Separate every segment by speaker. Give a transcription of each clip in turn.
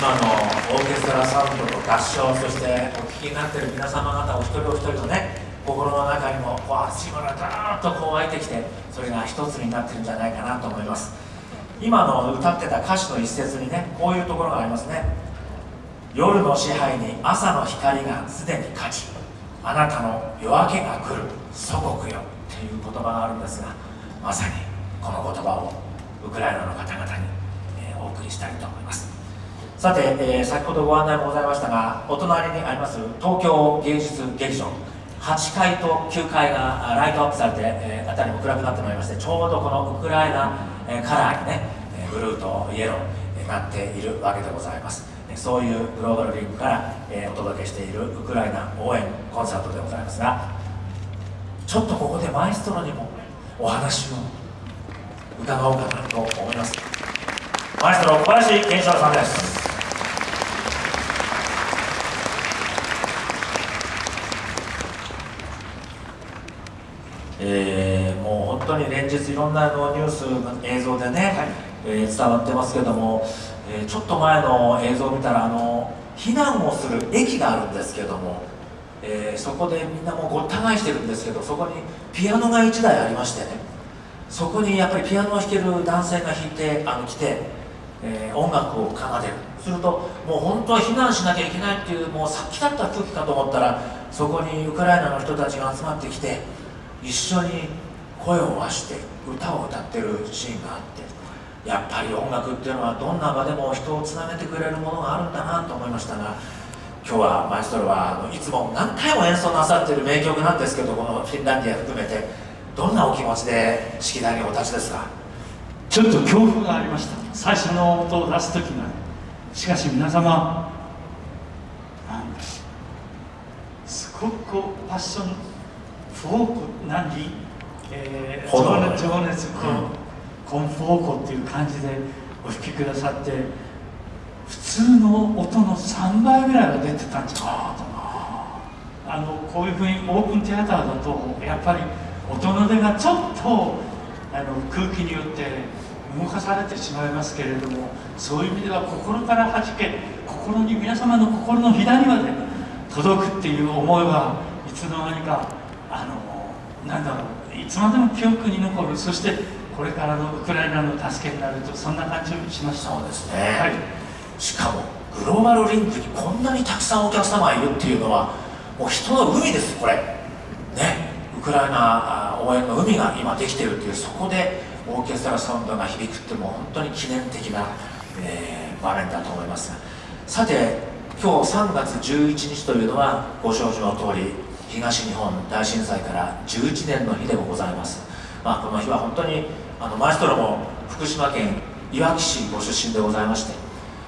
Speaker 1: 今のオーケストラサウンドと合唱そしてお聴きになってる皆様方お一人お一人のね心の中にもこう足がダーッとこう湧いてきてそれが一つになってるんじゃないかなと思います。今の歌ってた歌詞の一節にねこういうところがありますね。夜の支配に朝の光がすでに勝ちあなたの夜明けが来る祖国よっていう言葉があるんですがまさにこの言葉をウクライナの方々に、え、お送りしたいと思います。さて、えー、先ほどご案内もございましたがお隣にあります東京芸術劇場8階と9階がライトアップされて、えー、辺りも暗くなってまいりましてちょうどこのウクライナ、えー、カラーにねブルーとイエローになっているわけでございます。そういうグローバルリンクから、えー、お届けしているウクライナ応援コンサートでございますがちょっとここでマエストロにもお話を伺おうかなと思います。マエストロ小林健志郎さんです。えー、もう本当に連日いろんなのニュース映像でね、はい、えー、伝わってますけども、えー、ちょっと前の映像を見たらあの避難をする駅があるんですけども、えー、そこでみんなもうごった返してるんですけどそこにピアノが1台ありましてねそこにやっぱりピアノを弾ける男性が弾いてあの来て、えー、音楽を奏でる。するともう本当は避難しなきゃいけないっていうもうさっきだった空気かと思ったらそこにウクライナの人たちが集まってきて一緒に声を合わして歌を歌ってるシーンがあってやっぱり音楽っていうのはどんな場でも人をつなげてくれるものがあるんだなと思いましたが今日はマエストロはあのいつも何回も演奏なさってる名曲なんですけどこのフィンランディア含めてどんなお気持ちで式台にお立ちですか？
Speaker 2: ちょっと恐怖がありました。最初の音を出す時がしかし皆様すごくこうパッションフォーク何、えー、情熱情熱と、コンフォーコっていう感じでお弾きくださって普通の音の3倍ぐらいは出てたんじゃないかと。あのこういうふうにオープンテアターだとやっぱり音の出がちょっとあの空気によって動かされてしまいますけれどもそういう意味では心からはじけ心に皆様の心の左まで届くっていう思いはいつの間にかあのなんだろういつまでも記憶に残る。そしてこれからのウクライナの助けになるとそんな感じをしました。
Speaker 1: そうですね、はい、しかもグローバルリンクにこんなにたくさんお客様がいるっていうのはもう人の海ですこれ。ね。ウクライナ応援の海が今できてるっていうそこでオーケストラサウンドが響くってもう本当に記念的な、えー、場面だと思います。さて今日3月11日というのはご承知の通り東日本大震災から11年の日でもございます、まあ、この日は本当にあのマエストロも福島県いわき市ご出身でございまして、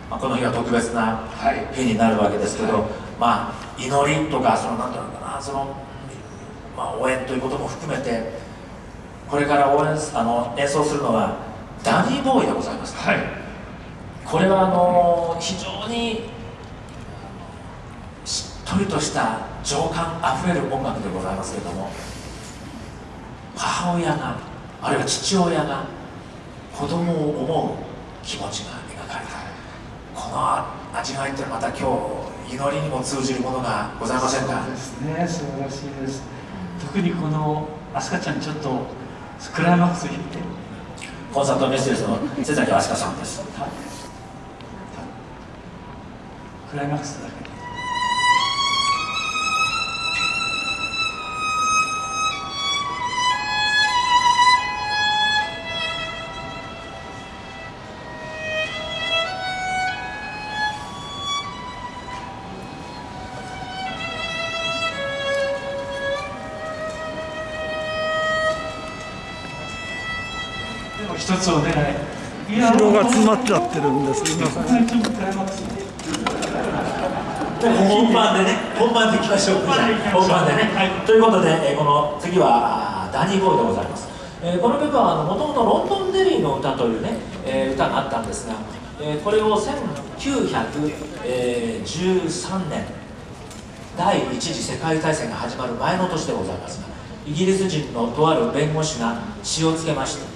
Speaker 1: まあ、この日は特別な日になるわけですけど、はい、まあ祈りとかその何ていうのかなその、まあ、応援ということも含めてこれから応援あの演奏するのはダニーボーイでございます、はい、これはあの非常にとりとした情感あふれる音楽でございますけれども母親があるいは父親が子供を思う気持ちが描かれた。この味わいってまた今日祈りにも通じるものがございませんか？
Speaker 2: そうですね素晴らしいです。特にこの飛鳥ちゃんちょっとクライマックス弾いて。
Speaker 1: コンサートメッセージの瀬崎飛鳥さんです、
Speaker 2: クライマックスだけ一つお願い
Speaker 3: 後ろが詰まっちゃってるんです。
Speaker 1: 本番でね本番でいきましょう。本番でね、はい、ということで、えこの次はダニーボーイでございます、えー、この曲はもともとロンドンデリーの歌というね、えー、歌があったんですが、えー、これを1913年第一次世界大戦が始まる前の年でございますがイギリス人のとある弁護士が詩をつけました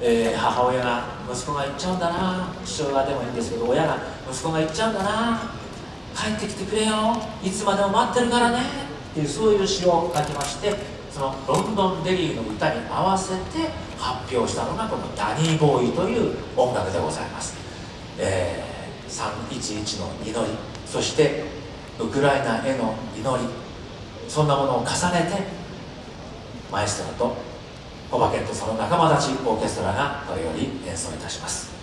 Speaker 1: えー、母親が息子が行っちゃうんだな。父親でもいいんですけど親が息子が行っちゃうんだな。帰ってきてくれよ。いつまでも待ってるからね。っていうそういう詩を書きましてそのロンドンデリーの歌に合わせて発表したのがこのダニーボーイという音楽でございます、えー、311の祈り。そしてウクライナへの祈り。そんなものを重ねてマエストラとコバケンとその仲間たちオーケストラがこれより演奏いたします。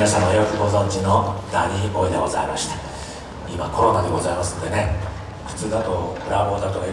Speaker 1: 皆様よくご存知のダニーボイでございました。今コロナでございますんでね普通だとブラボーだとか